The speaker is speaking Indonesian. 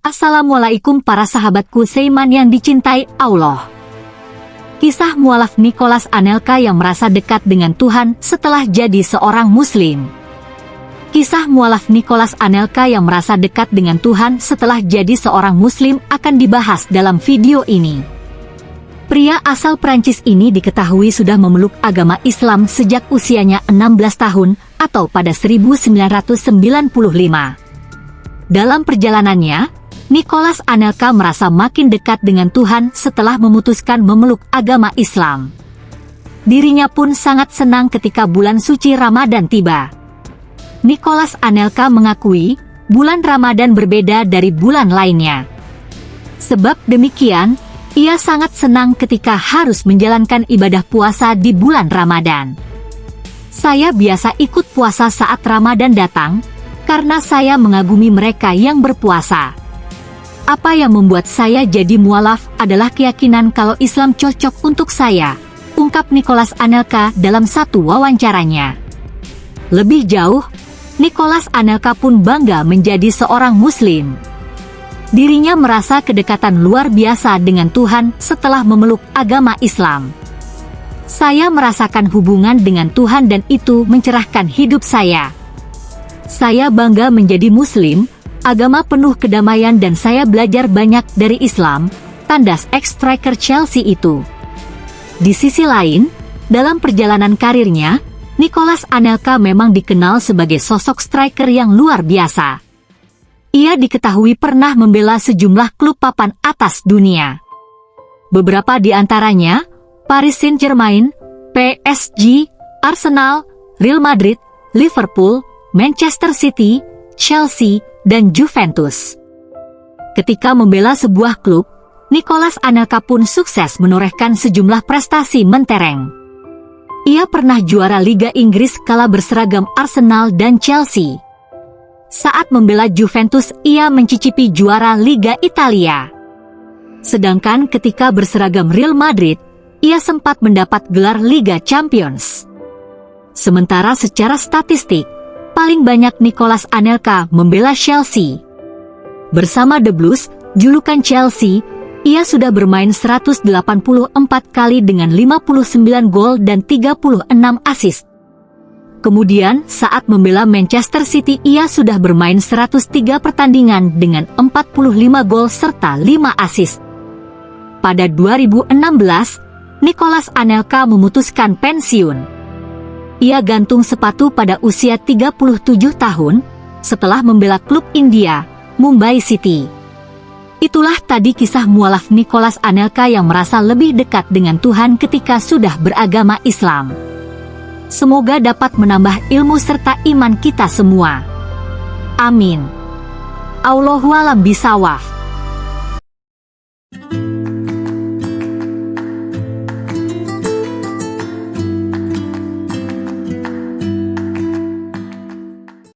Assalamualaikum para sahabatku Seiman yang dicintai Allah. Kisah mualaf Nicholas Anelka yang merasa dekat dengan Tuhan setelah jadi seorang muslim. Kisah mualaf Nicholas Anelka yang merasa dekat dengan Tuhan setelah jadi seorang muslim akan dibahas dalam video ini. Pria asal Prancis ini diketahui sudah memeluk agama Islam sejak usianya 16 tahun atau pada 1995. Dalam perjalanannya, Nicholas Anelka merasa makin dekat dengan Tuhan setelah memutuskan memeluk agama Islam. Dirinya pun sangat senang ketika bulan suci Ramadan tiba. Nicholas Anelka mengakui, bulan Ramadan berbeda dari bulan lainnya. Sebab demikian, ia sangat senang ketika harus menjalankan ibadah puasa di bulan Ramadan. Saya biasa ikut puasa saat Ramadan datang, karena saya mengagumi mereka yang berpuasa. Apa yang membuat saya jadi mualaf adalah keyakinan kalau Islam cocok untuk saya, ungkap Nicholas Anelka dalam satu wawancaranya. Lebih jauh, Nicholas Anelka pun bangga menjadi seorang muslim. Dirinya merasa kedekatan luar biasa dengan Tuhan setelah memeluk agama Islam. Saya merasakan hubungan dengan Tuhan dan itu mencerahkan hidup saya. Saya bangga menjadi muslim, agama penuh kedamaian dan saya belajar banyak dari Islam, tandas ex-striker Chelsea itu. Di sisi lain, dalam perjalanan karirnya, Nicholas Anelka memang dikenal sebagai sosok striker yang luar biasa. Ia diketahui pernah membela sejumlah klub papan atas dunia. Beberapa di antaranya, Paris Saint-Germain, PSG, Arsenal, Real Madrid, Liverpool, Manchester City, Chelsea, dan Juventus. Ketika membela sebuah klub, Nicholas Anelka pun sukses menorehkan sejumlah prestasi mentereng. Ia pernah juara Liga Inggris kala berseragam Arsenal dan Chelsea. Saat membela Juventus, ia mencicipi juara Liga Italia. Sedangkan ketika berseragam Real Madrid, ia sempat mendapat gelar Liga Champions. Sementara secara statistik, paling banyak Nicholas Anelka membela Chelsea. Bersama The Blues, julukan Chelsea, ia sudah bermain 184 kali dengan 59 gol dan 36 assist. Kemudian, saat membela Manchester City ia sudah bermain 103 pertandingan dengan 45 gol serta 5 assist. Pada 2016, Nicholas Anelka memutuskan pensiun ia gantung sepatu pada usia 37 tahun setelah membela klub India, Mumbai City. Itulah tadi kisah mualaf Nicholas Anelka yang merasa lebih dekat dengan Tuhan ketika sudah beragama Islam. Semoga dapat menambah ilmu serta iman kita semua. Amin. Allahualam bisawaf.